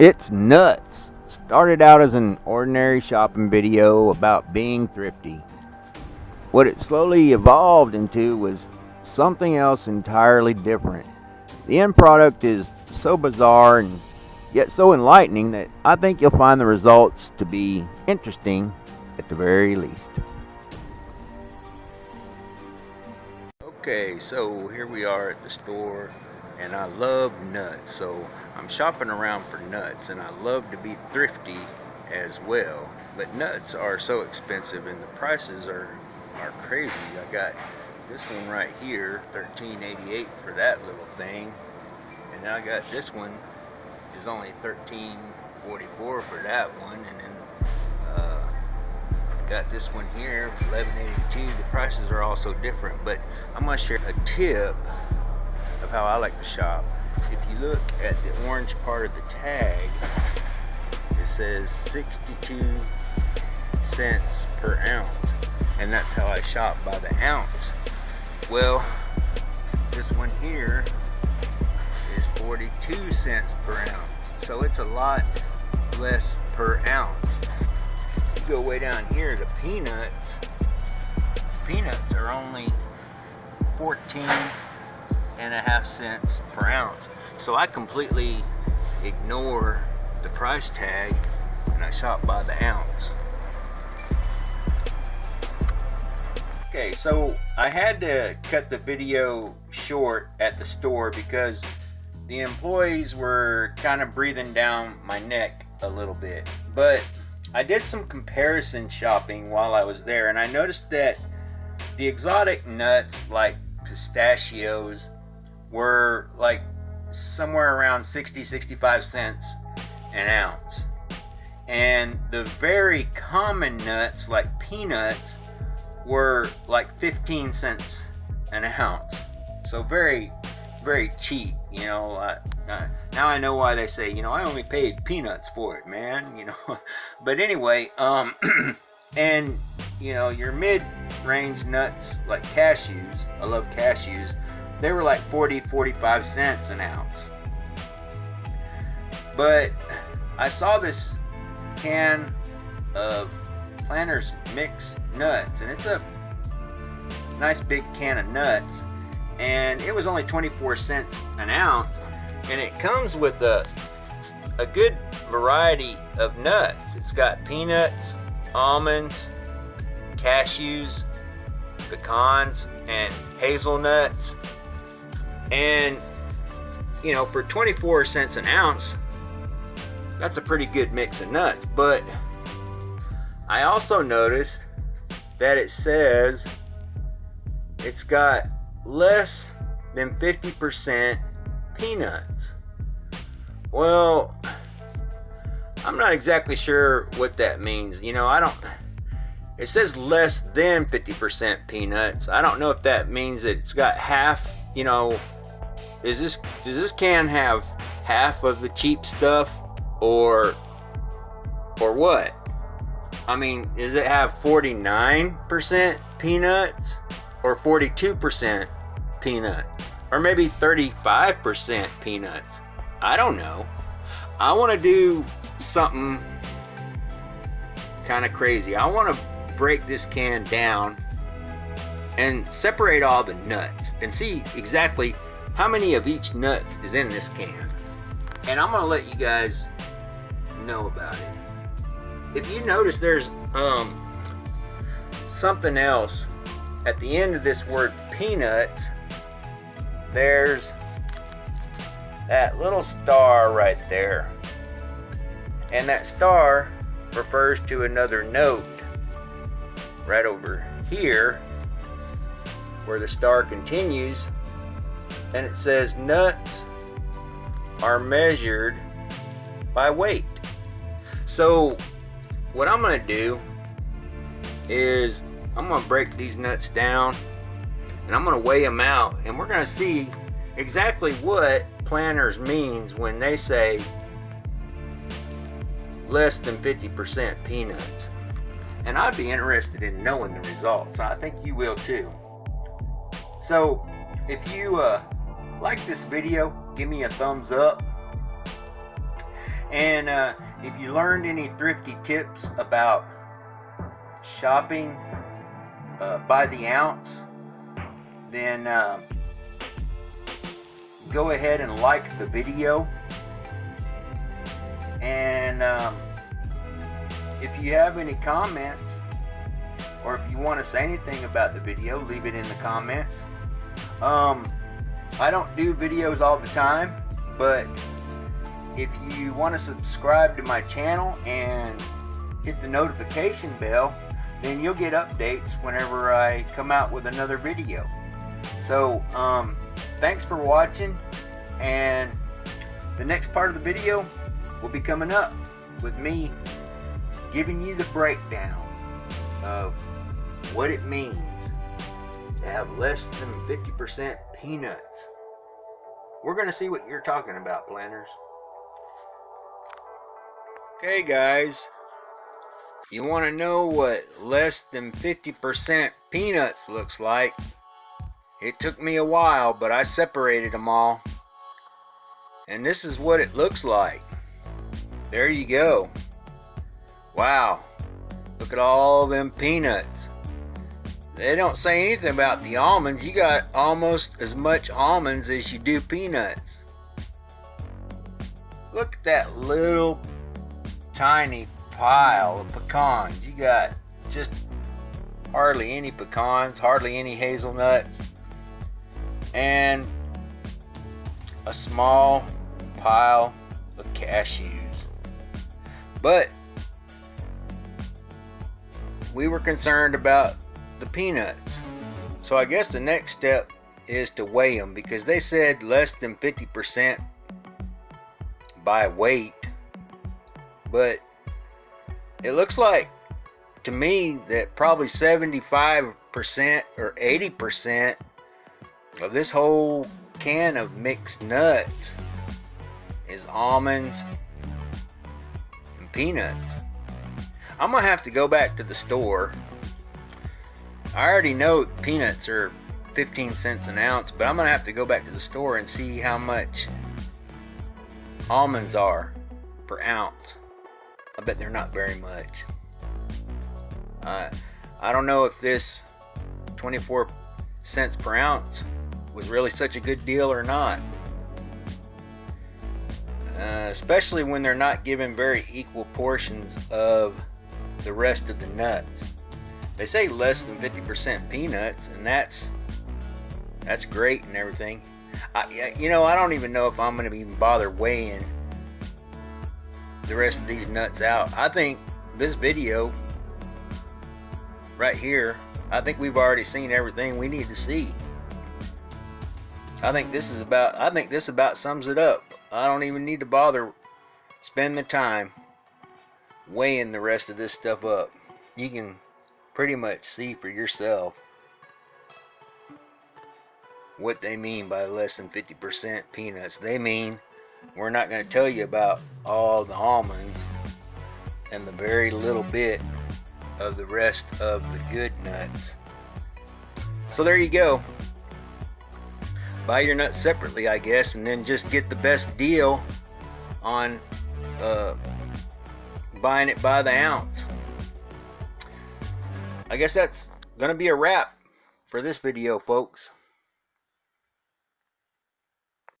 It's nuts. Started out as an ordinary shopping video about being thrifty. What it slowly evolved into was something else entirely different. The end product is so bizarre and yet so enlightening that I think you'll find the results to be interesting at the very least. Okay, so here we are at the store and I love nuts. So I'm shopping around for nuts and I love to be thrifty as well. But nuts are so expensive and the prices are are crazy. I got this one right here, 13.88 for that little thing. And now I got this one is only 13.44 for that one and then uh, got this one here 11.82 the prices are also different but I'm gonna share a tip of how I like to shop if you look at the orange part of the tag it says 62 cents per ounce. And that's how I shop by the ounce. Well this one here is 42 cents per ounce. So it's a lot less per ounce. You go way down here to peanuts. Peanuts are only 14 and a half cents per ounce so I completely ignore the price tag and I shop by the ounce Okay, so I had to cut the video short at the store because the employees were kind of breathing down my neck a little bit. But I did some comparison shopping while I was there and I noticed that the exotic nuts like pistachios were like somewhere around 60 65 cents an ounce. And the very common nuts like peanuts were like 15 cents an ounce. So very, very cheap, you know. Uh, now I know why they say, you know, I only paid peanuts for it, man, you know. but anyway, um, and, you know, your mid-range nuts like cashews, I love cashews, they were like 40, 45 cents an ounce. But I saw this can of Planters Mix Nuts, and it's a nice big can of nuts, and it was only 24 cents an ounce, and it comes with a a good variety of nuts. It's got peanuts, almonds, cashews, pecans, and hazelnuts. And, you know, for 24 cents an ounce, that's a pretty good mix of nuts. But I also noticed that it says it's got less than 50% peanuts. Well, I'm not exactly sure what that means. You know, I don't. It says less than 50% peanuts. I don't know if that means that it's got half. You know, is this does this can have half of the cheap stuff, or or what? I mean, does it have 49% peanuts or 42% peanut or maybe 35% peanuts? I don't know. I want to do something kind of crazy. I want to break this can down and separate all the nuts and see exactly how many of each nuts is in this can. And I'm to let you guys know about it. If you notice there's um, something else. At the end of this word peanuts there's that little star right there. And that star refers to another note right over here where the star continues and it says nuts are measured by weight so what I'm going to do is I'm to break these nuts down and I'm going to weigh them out and we're going to see exactly what Planters means when they say less than 50% peanuts. And I'd be interested in knowing the results. I think you will too. So if you uh, like this video, give me a thumbs up And uh, if you learned any thrifty tips about shopping uh, by the ounce, then uh, go ahead and like the video. And um, if you have any comments, or if you want to say anything about the video, leave it in the comments. Um, I don't do videos all the time, but if you want to subscribe to my channel and hit the notification bell, then you'll get updates whenever I come out with another video. So, um, thanks for watching, and the next part of the video will be coming up with me giving you the breakdown of what it means have less than 50% peanuts. We're going to see what you're talking about, Planters. Okay, guys. You want to know what less than 50% peanuts looks like? It took me a while, but I separated them all. And this is what it looks like. There you go. Wow. Look at all them peanuts. They don't say anything about the almonds. You got almost as much almonds as you do peanuts. Look at that little tiny pile of pecans. You got just hardly any pecans, hardly any hazelnuts, and a small pile of cashews. But we were concerned about the peanuts. So I guess the next step is to weigh them because they said less than 50% by weight. But it looks like to me that probably 75% or 80% of this whole can of mixed nuts is almonds and peanuts. I'm gonna have to go back to the store I already know peanuts are 15 cents an ounce, but I'm gonna have to go back to the store and see how much almonds are per ounce. I bet they're not very much. Uh, I don't know if this 24 cents per ounce was really such a good deal or not. Uh, especially when they're not given very equal portions of the rest of the nuts. They say less than 50% peanuts, and that's that's great and everything. I, you know, I don't even know if I'm going to even bother weighing the rest of these nuts out. I think this video right here, I think we've already seen everything we need to see. I think this is about I think this about sums it up. I don't even need to bother spend the time weighing the rest of this stuff up. You can pretty much see for yourself what they mean by less than 50% peanuts. They mean we're not going to tell you about all the almonds and the very little bit of the rest of the good nuts. So there you go. Buy your nuts separately, I guess, and then just get the best deal on uh, buying it by the ounce. I guess that's going to be a wrap for this video, folks.